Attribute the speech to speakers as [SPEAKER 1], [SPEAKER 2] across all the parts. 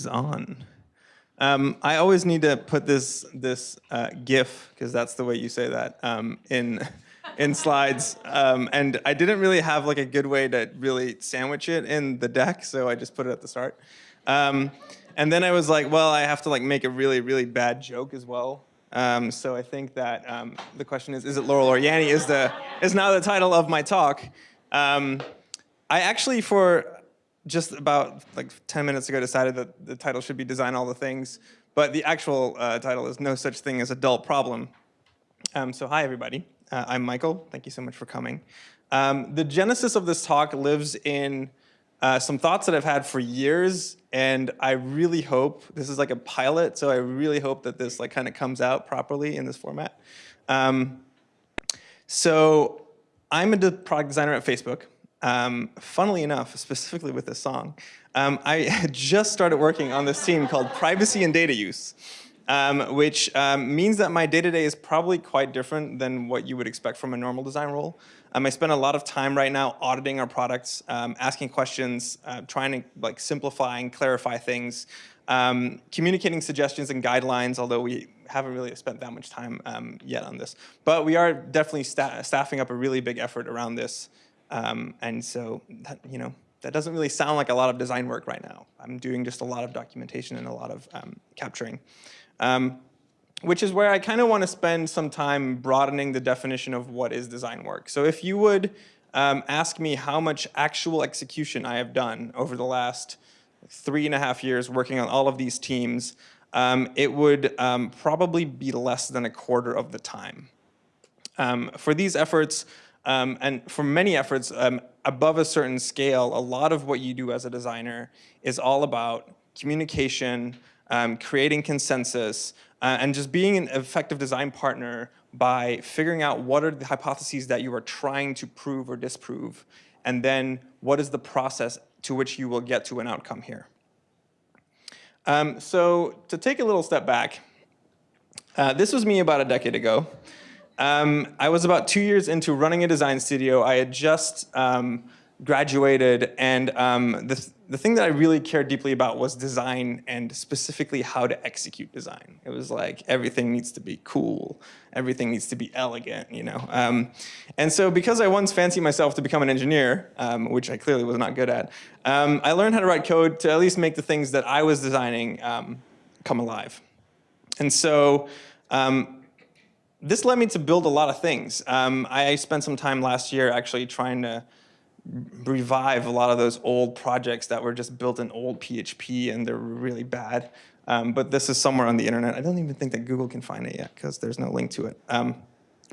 [SPEAKER 1] Is on. Um, I always need to put this this uh, GIF because that's the way you say that um, in in slides, um, and I didn't really have like a good way to really sandwich it in the deck, so I just put it at the start. Um, and then I was like, well, I have to like make a really really bad joke as well. Um, so I think that um, the question is, is it Laurel or Yanny? Is the is now the title of my talk. I actually for just about like 10 minutes ago decided that the title should be Design All the Things, but the actual uh, title is No Such Thing as a Dull Problem. Um, so hi, everybody. Uh, I'm Michael. Thank you so much for coming. Um, the genesis of this talk lives in uh, some thoughts that I've had for years, and I really hope, this is like a pilot, so I really hope that this like kind of comes out properly in this format. Um, so I'm a product designer at Facebook. Um, funnily enough, specifically with this song, um, I just started working on this team called Privacy and Data Use, um, which um, means that my day-to-day -day is probably quite different than what you would expect from a normal design role. Um, I spend a lot of time right now auditing our products, um, asking questions, uh, trying to like simplify and clarify things, communicating suggestions and guidelines, although we haven't really spent that much time yet on this. But we are definitely sta staffing up a really big effort around this um, and so, that, you know, that doesn't really sound like a lot of design work right now. I'm doing just a lot of documentation and a lot of um, capturing. Um, which is where I kind of want to spend some time broadening the definition of what is design work. So if you would um, ask me how much actual execution I have done over the last three and a half years working on all of these teams, um, it would um, probably be less than a quarter of the time. Um, for these efforts, um, and for many efforts um, above a certain scale, a lot of what you do as a designer is all about communication, um, creating consensus, uh, and just being an effective design partner by figuring out what are the hypotheses that you are trying to prove or disprove, and then what is the process to which you will get to an outcome here. Um, so to take a little step back, uh, this was me about a decade ago. Um, I was about two years into running a design studio. I had just um, graduated, and um, the, the thing that I really cared deeply about was design and specifically how to execute design. It was like everything needs to be cool, everything needs to be elegant, you know. Um, and so because I once fancied myself to become an engineer, um, which I clearly was not good at, um, I learned how to write code to at least make the things that I was designing come alive. And so um, this led me to build a lot of things. Um, I spent some time last year actually trying to revive a lot of those old projects that were just built in old PHP and they're really bad. Um, but this is somewhere on the internet. I don't even think that Google can find it yet because there's no link to it. Um,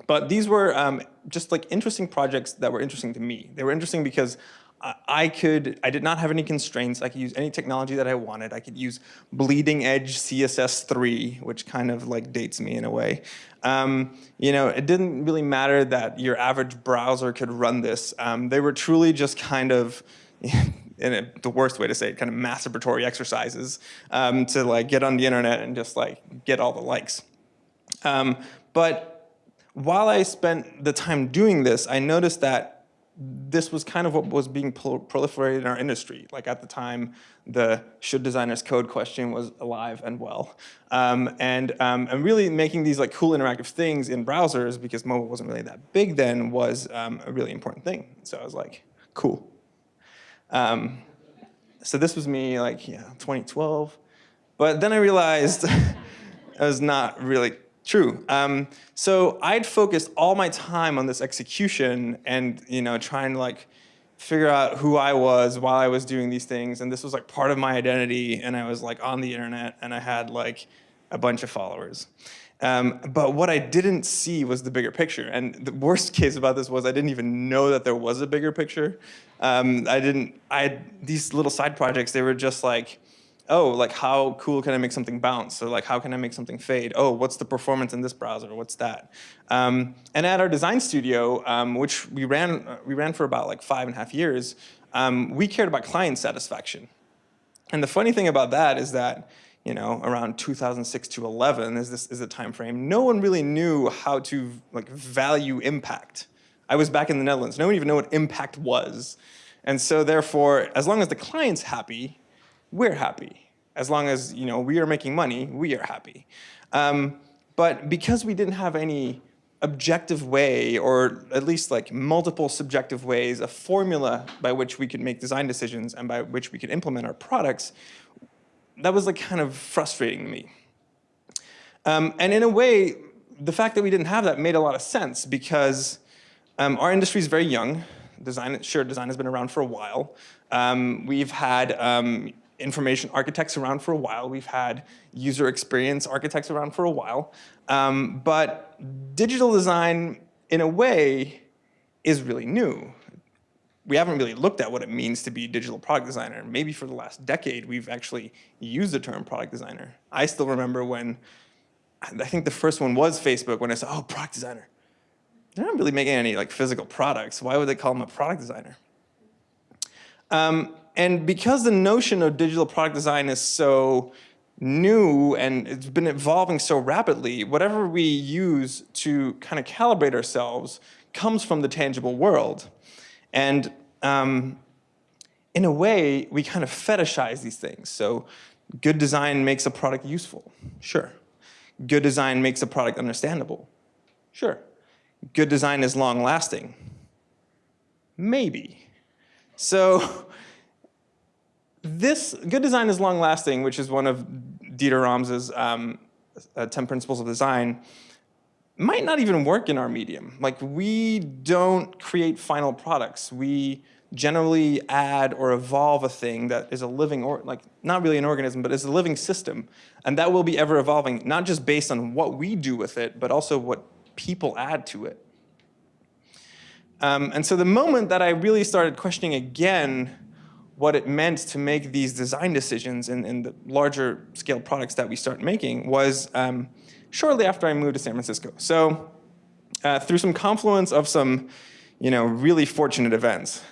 [SPEAKER 1] but these were um, just like interesting projects that were interesting to me. They were interesting because I could, I did not have any constraints. I could use any technology that I wanted. I could use bleeding edge CSS3, which kind of like dates me in a way. Um, you know, it didn't really matter that your average browser could run this. Um, they were truly just kind of, in a, the worst way to say it, kind of masturbatory exercises um, to like get on the internet and just like get all the likes. Um, but while I spent the time doing this, I noticed that this was kind of what was being proliferated in our industry. Like at the time, the should designers code question was alive and well. Um, and, um, and really making these like cool interactive things in browsers, because mobile wasn't really that big then, was um, a really important thing. So I was like, cool. Um, so this was me like, yeah, 2012. But then I realized I was not really True. Um, so I'd focused all my time on this execution and you know trying to like figure out who I was while I was doing these things, and this was like part of my identity. And I was like on the internet, and I had like a bunch of followers. Um, but what I didn't see was the bigger picture. And the worst case about this was I didn't even know that there was a bigger picture. Um, I didn't. I these little side projects. They were just like oh, like how cool can I make something bounce? Or like how can I make something fade? Oh, what's the performance in this browser? What's that? Um, and at our design studio, um, which we ran, we ran for about like five and a half years, um, we cared about client satisfaction. And the funny thing about that is that you know, around 2006 to 11 is this is the time frame. No one really knew how to like value impact. I was back in the Netherlands. No one even knew what impact was. And so therefore, as long as the client's happy, we're happy. As long as you know we are making money, we are happy. Um, but because we didn't have any objective way, or at least like multiple subjective ways, a formula by which we could make design decisions and by which we could implement our products, that was like kind of frustrating to me. Um, and in a way, the fact that we didn't have that made a lot of sense because um, our industry is very young. Design, sure, design has been around for a while. Um, we've had um, information architects around for a while. We've had user experience architects around for a while. Um, but digital design, in a way, is really new. We haven't really looked at what it means to be a digital product designer. Maybe for the last decade, we've actually used the term product designer. I still remember when, I think the first one was Facebook, when I said, oh, product designer. They're not really making any like physical products. Why would they call them a product designer? Um, and because the notion of digital product design is so new and it's been evolving so rapidly, whatever we use to kind of calibrate ourselves comes from the tangible world. And um, in a way, we kind of fetishize these things. So good design makes a product useful, sure. Good design makes a product understandable, sure. Good design is long lasting, maybe. So this good design is long lasting, which is one of Dieter Rams' um, uh, 10 principles of design, might not even work in our medium. Like we don't create final products. We generally add or evolve a thing that is a living, or like not really an organism, but is a living system. And that will be ever evolving, not just based on what we do with it, but also what people add to it. Um, and so the moment that I really started questioning again what it meant to make these design decisions in, the larger scale products that we start making was um, shortly after I moved to San Francisco. So uh, through some confluence of some you know, really fortunate events,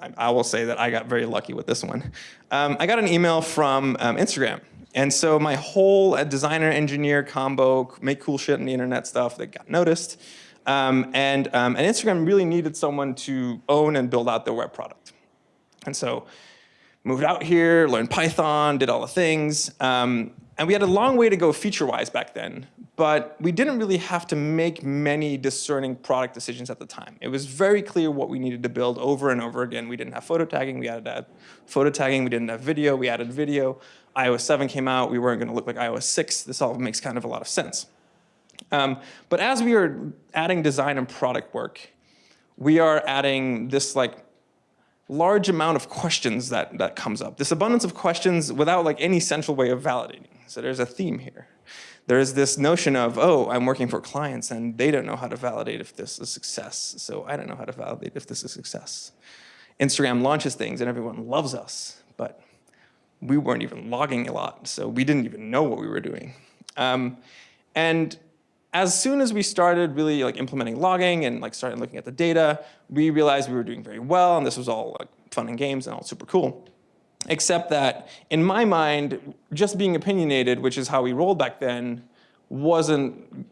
[SPEAKER 1] I, I, will say that I got very lucky with this one. Um, I got an email from um, Instagram. And so my whole uh, designer engineer combo, make cool shit on the internet stuff that got noticed. Um, and, um, and Instagram really needed someone to own and build out their web product. And so moved out here, learned Python, did all the things. Um, and we had a long way to go feature-wise back then, but we didn't really have to make many discerning product decisions at the time. It was very clear what we needed to build over and over again. We didn't have photo tagging, we added that. photo tagging, we didn't have video, we added video. iOS 7 came out, we weren't gonna look like iOS 6. This all makes kind of a lot of sense. Um, but as we are adding design and product work, we are adding this like large amount of questions that, that comes up. This abundance of questions without like any central way of validating. So there's a theme here. There's this notion of, oh, I'm working for clients and they don't know how to validate if this is success. So I don't know how to validate if this is success. Instagram launches things and everyone loves us, but we weren't even logging a lot. So we didn't even know what we were doing. Um, and as soon as we started really like implementing logging and like started looking at the data, we realized we were doing very well and this was all like fun and games and all super cool. Except that in my mind, just being opinionated, which is how we rolled back then, wasn't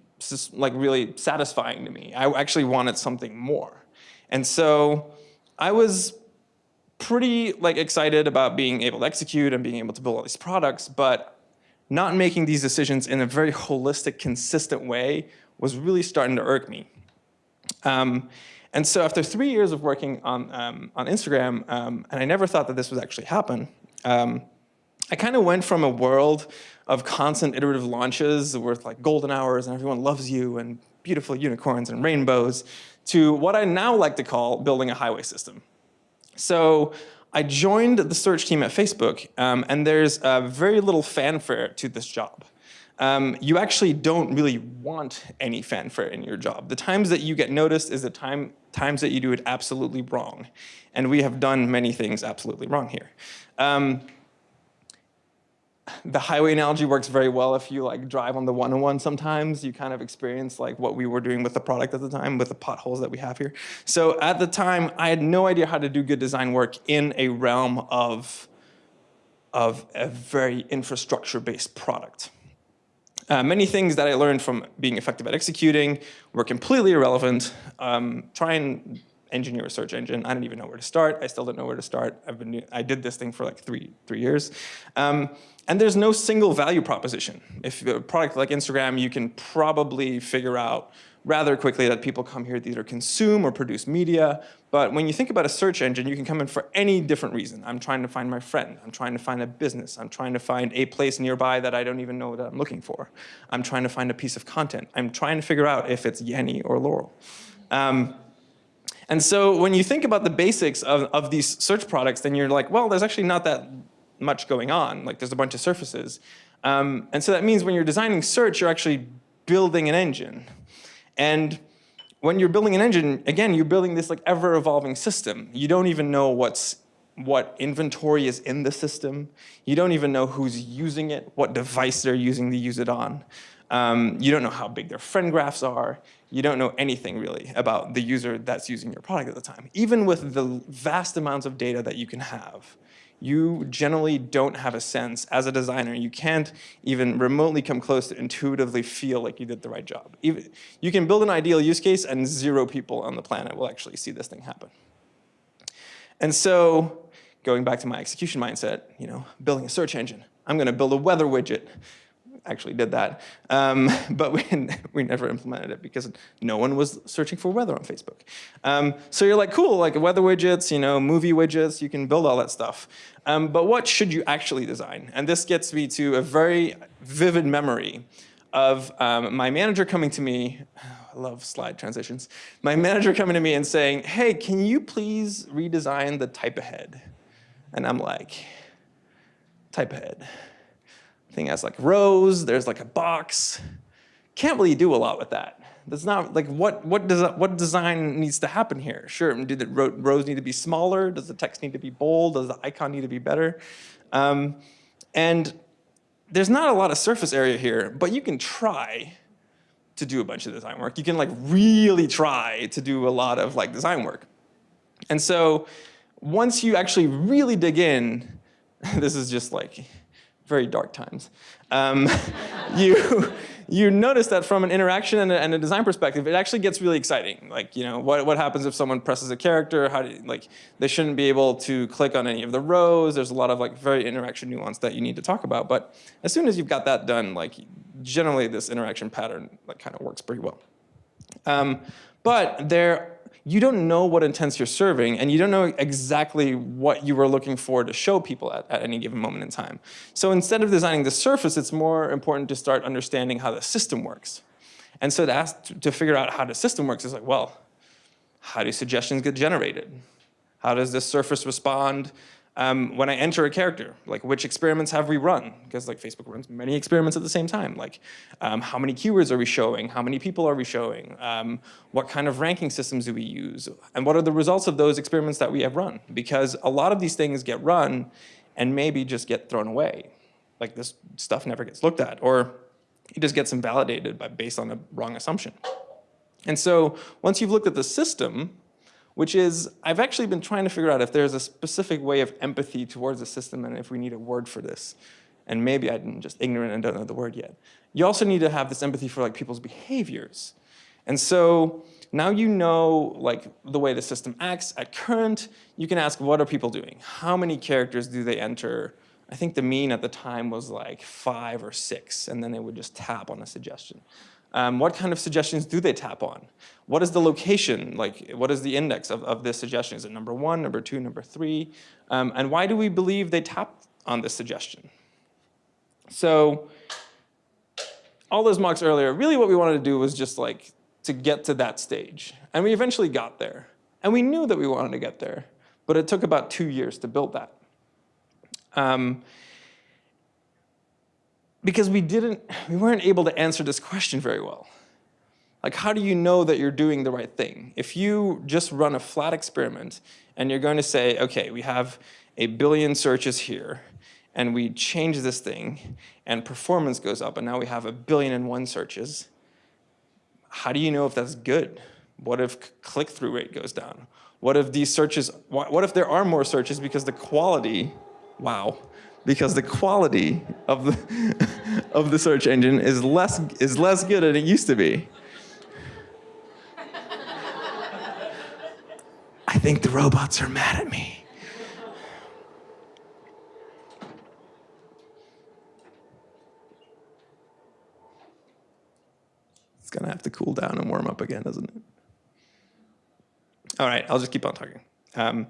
[SPEAKER 1] like really satisfying to me. I actually wanted something more. And so I was pretty like excited about being able to execute and being able to build all these products, but not making these decisions in a very holistic, consistent way was really starting to irk me. Um, and so after three years of working on, um, on Instagram, um, and I never thought that this would actually happen, um, I kind of went from a world of constant iterative launches with like golden hours and everyone loves you and beautiful unicorns and rainbows to what I now like to call building a highway system. So I joined the search team at Facebook, um, and there's uh, very little fanfare to this job. Um, you actually don't really want any fanfare in your job. The times that you get noticed is the time, times that you do it absolutely wrong. And we have done many things absolutely wrong here. Um, the highway analogy works very well if you like drive on the 101 sometimes. You kind of experience like what we were doing with the product at the time with the potholes that we have here. So at the time, I had no idea how to do good design work in a realm of, of a very infrastructure-based product. Uh, many things that I learned from being effective at executing were completely irrelevant. Um, try and engineer a search engine. I didn't even know where to start. I still don't know where to start. I've been, I did this thing for like three, three years. Um, and there's no single value proposition. If a product like Instagram, you can probably figure out rather quickly that people come here to either consume or produce media. But when you think about a search engine, you can come in for any different reason. I'm trying to find my friend. I'm trying to find a business. I'm trying to find a place nearby that I don't even know that I'm looking for. I'm trying to find a piece of content. I'm trying to figure out if it's Yanny or Laurel. Um, and so when you think about the basics of, of these search products, then you're like, well, there's actually not that much going on. Like there's a bunch of surfaces. Um, and so that means when you're designing search, you're actually building an engine. And when you're building an engine, again, you're building this like ever evolving system. You don't even know what's what inventory is in the system. You don't even know who's using it, what device they're using to use it on. Um, you don't know how big their friend graphs are. You don't know anything really about the user that's using your product at the time. Even with the vast amounts of data that you can have, you generally don't have a sense as a designer. You can't even remotely come close to intuitively feel like you did the right job. Even, you can build an ideal use case and zero people on the planet will actually see this thing happen. And so going back to my execution mindset, you know, building a search engine. I'm going to build a weather widget actually did that. Um, but we, we never implemented it because no one was searching for weather on Facebook. Um, so you're like, cool, like weather widgets, you know, movie widgets, you can build all that stuff. Um, but what should you actually design? And this gets me to a very vivid memory of um, my manager coming to me, I love slide transitions, my manager coming to me and saying, hey, can you please redesign the type ahead? And I'm like, type ahead thing has like rows, there's like a box. Can't really do a lot with that. That's not like what what does what design needs to happen here? Sure, do the rows need to be smaller? Does the text need to be bold? Does the icon need to be better? Um, and there's not a lot of surface area here, but you can try to do a bunch of design work. You can like really try to do a lot of like design work. And so once you actually really dig in, this is just like very dark times. Um, you, you notice that from an interaction and a, and a, design perspective, it actually gets really exciting. Like, you know, what, what happens if someone presses a character? How do like, they shouldn't be able to click on any of the rows. There's a lot of like very interaction nuance that you need to talk about. But as soon as you've got that done, like generally this interaction pattern like kind of works pretty well. Um, but there you don't know what intents you're serving and you don't know exactly what you were looking for to show people at, at any given moment in time. So instead of designing the surface, it's more important to start understanding how the system works. And so to, ask, to figure out how the system works is like, well, how do suggestions get generated? How does this surface respond um, when I enter a character, like which experiments have we run? Because like Facebook runs many experiments at the same time. Like um, how many keywords are we showing? How many people are we showing? Um, what kind of ranking systems do we use? And what are the results of those experiments that we have run? Because a lot of these things get run and maybe just get thrown away. Like this stuff never gets looked at or it just gets invalidated by, based on a wrong assumption. And so once you've looked at the system, which is I've actually been trying to figure out if there's a specific way of empathy towards the system and if we need a word for this. And maybe I'm just ignorant and don't know the word yet. You also need to have this empathy for like people's behaviors. And so now you know like the way the system acts at current, you can ask what are people doing? How many characters do they enter? I think the mean at the time was like five or six, and then they would just tap on a suggestion. Um, what kind of suggestions do they tap on? What is the location, like what is the index of, of this suggestion? Is it number one, number two, number three? Um, and why do we believe they tap on this suggestion? So all those mocks earlier, really what we wanted to do was just like to get to that stage. And we eventually got there. And we knew that we wanted to get there, but it took about two years to build that. Um, because we didn't, we weren't able to answer this question very well. Like, how do you know that you're doing the right thing? If you just run a flat experiment and you're going to say, okay, we have a billion searches here, and we change this thing, and performance goes up, and now we have a billion and one searches, how do you know if that's good? What if click-through rate goes down? What if these searches, what if there are more searches because the quality, wow, because the quality of the, of the search engine is less, is less good than it used to be. I think the robots are mad at me. It's gonna have to cool down and warm up again, doesn't it? All right, I'll just keep on talking. Um,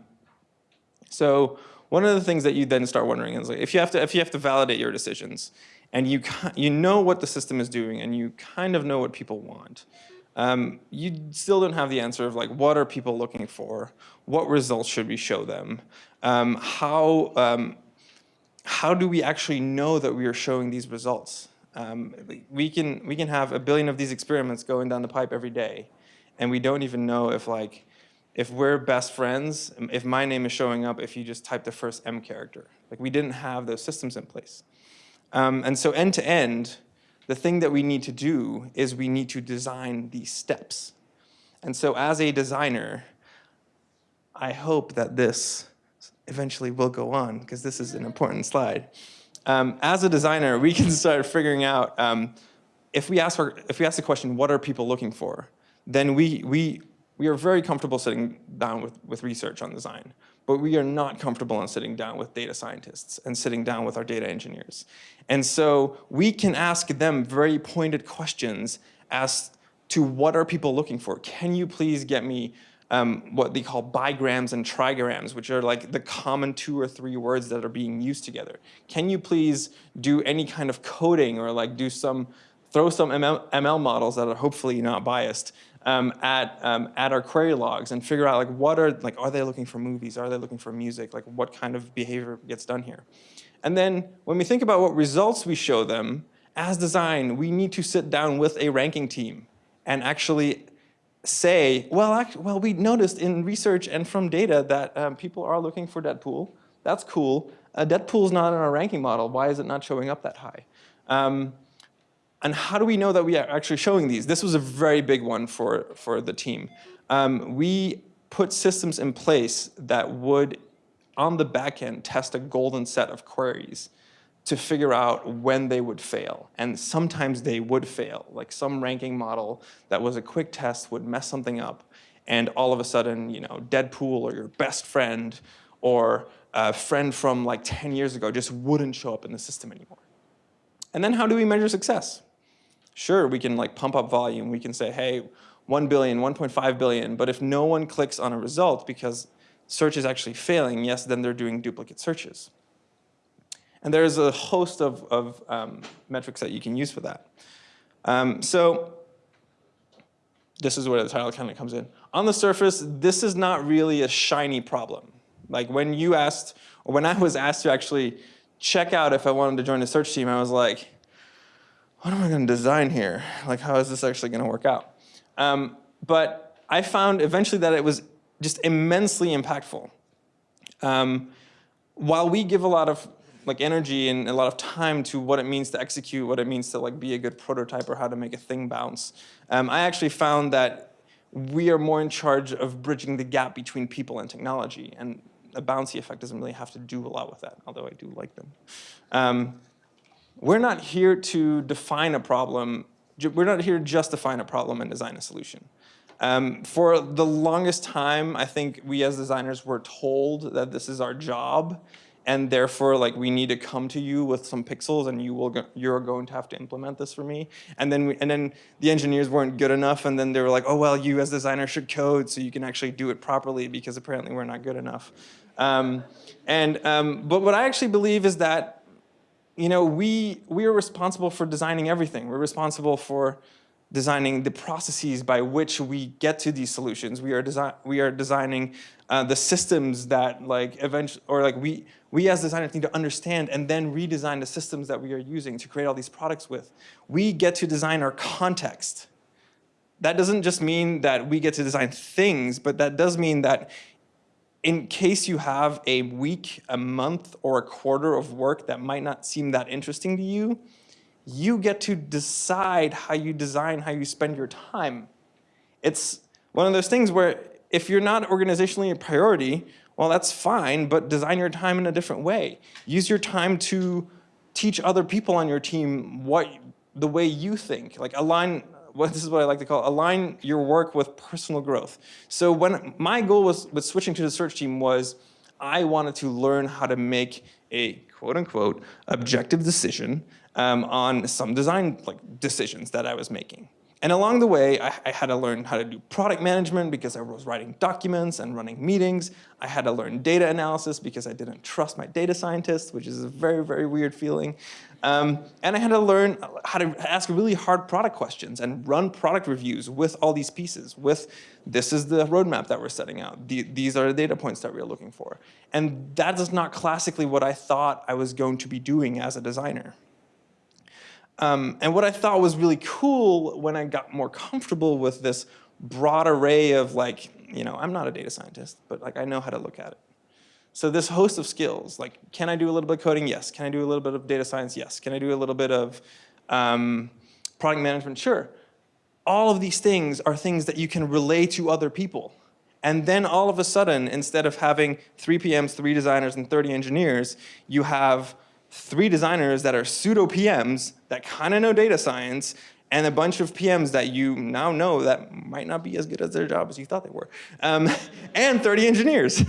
[SPEAKER 1] so one of the things that you then start wondering is like, if you have to if you have to validate your decisions, and you you know what the system is doing, and you kind of know what people want, um, you still don't have the answer of like what are people looking for, what results should we show them, um, how um, how do we actually know that we are showing these results? Um, we can we can have a billion of these experiments going down the pipe every day, and we don't even know if like if we're best friends, if my name is showing up if you just type the first M character. Like we didn't have those systems in place. Um, and so end to end, the thing that we need to do is we need to design these steps. And so as a designer, I hope that this eventually will go on because this is an important slide. Um, as a designer, we can start figuring out um, if we ask if we ask the question, what are people looking for? Then we we we are very comfortable sitting down with with research on design, but we are not comfortable in sitting down with data scientists and sitting down with our data engineers. And so we can ask them very pointed questions as to what are people looking for? Can you please get me um, what they call bigrams and trigrams, which are like the common two or three words that are being used together. Can you please do any kind of coding or like do some, throw some ML, ML models that are hopefully not biased um, at, um, at our query logs and figure out like what are, like are they looking for movies, are they looking for music, like what kind of behavior gets done here. And then when we think about what results we show them, as design, we need to sit down with a ranking team and actually say, well, actually, well, we noticed in research and from data that um, people are looking for Deadpool. That's cool. Uh, Deadpool's not in our ranking model. Why is it not showing up that high? Um, and how do we know that we are actually showing these? This was a very big one for, for the team. Um, we put systems in place that would, on the back end, test a golden set of queries to figure out when they would fail. And sometimes they would fail. Like some ranking model that was a quick test would mess something up and all of a sudden, you know, Deadpool or your best friend or a friend from like 10 years ago just wouldn't show up in the system anymore. And then how do we measure success? Sure, we can like pump up volume. We can say, hey, 1 billion, 1.5 billion, but if no one clicks on a result because search is actually failing, yes, then they're doing duplicate searches. And there's a host of, of um, metrics that you can use for that. Um, so this is where the title kind of comes in. On the surface, this is not really a shiny problem. Like when you asked, or when I was asked to actually check out if I wanted to join the search team, I was like, what am I going to design here? Like, how is this actually going to work out? Um, but I found eventually that it was just immensely impactful. Um, while we give a lot of like energy and a lot of time to what it means to execute, what it means to like be a good prototype or how to make a thing bounce. Um, I actually found that we are more in charge of bridging the gap between people and technology. And a bouncy effect doesn't really have to do a lot with that, although I do like them. We're not here to define a problem. We're not here to just define a problem and design a solution. Um, for the longest time, I think we as designers were told that this is our job and therefore like we need to come to you with some pixels and you will go, you're going to have to implement this for me and then we, and then the engineers weren't good enough and then they were like oh well you as designer should code so you can actually do it properly because apparently we're not good enough um, and um, but what I actually believe is that you know we we are responsible for designing everything we're responsible for designing the processes by which we get to these solutions. We are design we are designing uh, the systems that like eventually or like we we as designers need to understand and then redesign the systems that we are using to create all these products with. We get to design our context. That doesn't just mean that we get to design things, but that does mean that in case you have a week, a month, or a quarter of work that might not seem that interesting to you, you get to decide how you design, how you spend your time. It's one of those things where if you're not organizationally a priority, well, that's fine, but design your time in a different way. Use your time to teach other people on your team what the way you think. Like align what this is what I like to call align your work with personal growth. So when my goal was with switching to the search team was I wanted to learn how to make a quote unquote objective decision um, on some design like decisions that I was making. And along the way, I, I, had to learn how to do product management because I was writing documents and running meetings. I had to learn data analysis because I didn't trust my data scientists, which is a very, very weird feeling. Um, and I had to learn how to ask really hard product questions and run product reviews with all these pieces, with this is the roadmap that we're setting out. The, these are the data points that we're looking for. And that is not classically what I thought I was going to be doing as a designer. Um, and what I thought was really cool when I got more comfortable with this broad array of like, you know, I'm not a data scientist, but like I know how to look at it. So this host of skills, like can I do a little bit of coding? Yes. Can I do a little bit of data science? Yes. Can I do a little bit of um, product management? Sure. All of these things are things that you can relay to other people. And then all of a sudden, instead of having three PMs, three designers, and 30 engineers, you have three designers that are pseudo PMs that kind of know data science and a bunch of PMs that you now know that might not be as good at their job as you thought they were, um, and 30 engineers.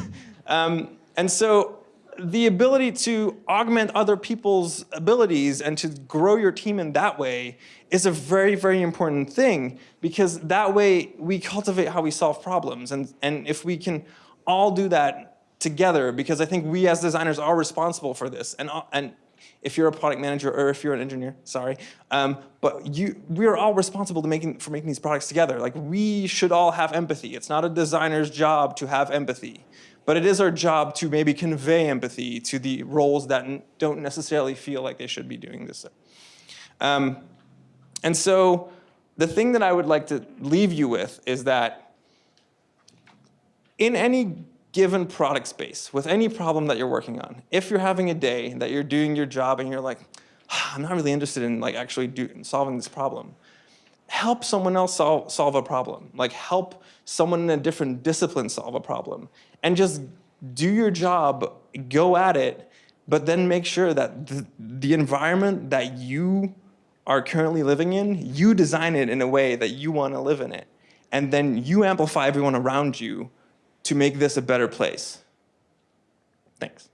[SPEAKER 1] Um, and so the ability to augment other people's abilities and to grow your team in that way is a very, very important thing because that way we cultivate how we solve problems. And, and if we can all do that together because I think we as designers are responsible for this. And, uh, and if you're a product manager or if you're an engineer, sorry, um, but you, we are all responsible to making, for making these products together. Like we should all have empathy. It's not a designer's job to have empathy, but it is our job to maybe convey empathy to the roles that don't necessarily feel like they should be doing this. Um, and so the thing that I would like to leave you with is that in any given product space, with any problem that you're working on, if you're having a day that you're doing your job and you're like, ah, I'm not really interested in like actually do, solving this problem, help someone else solve, solve a problem. Like help someone in a different discipline solve a problem. And just do your job, go at it, but then make sure that the, the environment that you are currently living in, you design it in a way that you want to live in it. And then you amplify everyone around you to make this a better place. Thanks.